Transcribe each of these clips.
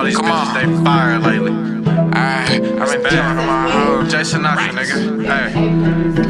all these Come bitches, on. they fire lately. Ay, I've been telling on my hoes. Jason Sinatra, nigga. Hey.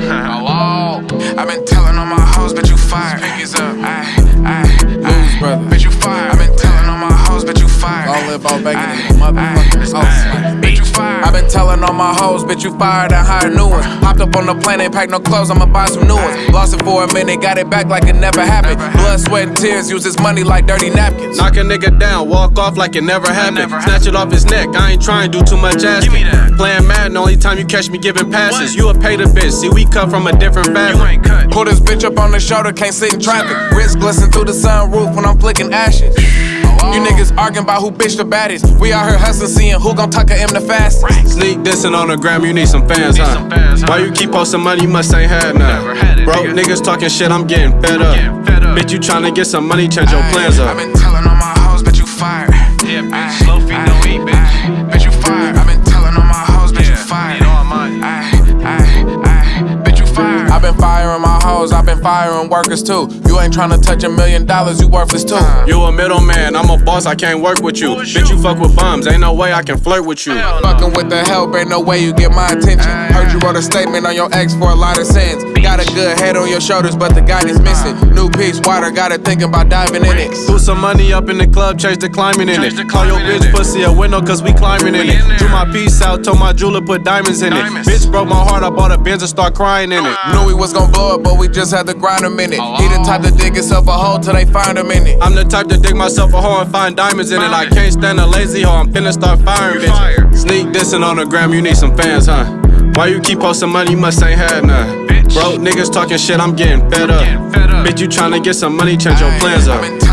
Hello. I've been telling on my hoes, but you fired. Pinkies up. Ay, ay, ay. brother. Bitch, you fired. I've been telling on my hoes, but you fired. All live all bacon in the motherfucking house. Ay. Bitch, you fired. I've been telling all my hoes, bitch, you fired and hired new ones. Hopped up on the plane, ain't packed no clothes, I'ma buy some new ones. Lost it for a minute, got it back like it never happened. Blood, sweat, and tears, use this money like dirty napkins. Knock a nigga down, walk off like it never happened. Snatch it off his neck, I ain't trying to do too much asking. me that. Playing Madden, only time you catch me giving passes. You a pay the bitch, see we cut from a different You fabric. ain't cut. Pull this bitch up on the shoulder, can't sit in traffic. Wrist glisten through the sunroof when I'm flicking ashes. You niggas arguing about who bitch the baddest. We out here hustling, seeing who gon' tuck a M the fastest. Sneak dissing on the gram, you need some fans, huh? some fans, huh? Why you keep posting money, you must ain't had none. Never had it, Broke nigga. niggas talking shit, I'm getting fed up. Getting fed up. Bitch, you tryna get some money, change your plans I've up. I've been firing workers too. You ain't tryna touch a million dollars, you worthless too. Uh-huh. You a middleman, I'm a boss, I can't work with you. Bitch, you? you fuck with bums, ain't no way I can flirt with you. Hell no. Fucking with the help, ain't no way you get my attention. Heard you wrote a statement on your ex for a lot of sins. Got a good head on your shoulders, but the guy is missing. Uh-huh. New piece, water, got it thinking about diving in it. Put some money up in the club, change the climbing in it. Call your bitch it. pussy a window, cause we climbing in it. Do my piece out, told my jeweler put diamonds in Diamonds. it. Bitch broke my heart, I bought a Benz and start crying in it. Ah. Knew we was gon' blow it, but we just had to grind a minute. He the type to dig himself a hole till they find him in it. I'm the type to dig myself a hole and find diamonds in it. I can't stand a lazy hoe, I'm finna start firing bitch. Sneak dissing on the gram, you need some fans, huh? Why you keep posting money, you must ain't had none. Broke niggas talking shit, I'm getting fed up. Getting fed up. Bitch, you tryna get some money, change your plans up.